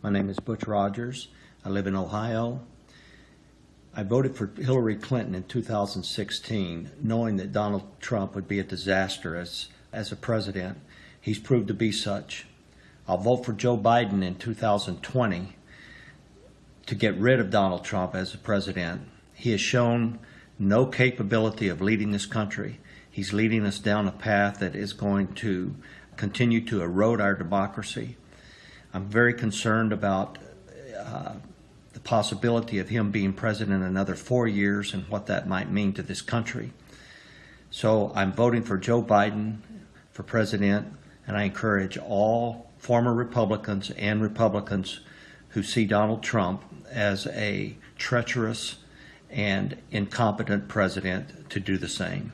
My name is Butch Rogers. I live in Ohio. I voted for Hillary Clinton in 2016, knowing that Donald Trump would be a disaster as, as a president. He's proved to be such. I'll vote for Joe Biden in 2020 to get rid of Donald Trump as a president. He has shown no capability of leading this country. He's leading us down a path that is going to continue to erode our democracy. I'm very concerned about uh, the possibility of him being president another four years and what that might mean to this country. So I'm voting for Joe Biden for president, and I encourage all former Republicans and Republicans who see Donald Trump as a treacherous and incompetent president to do the same.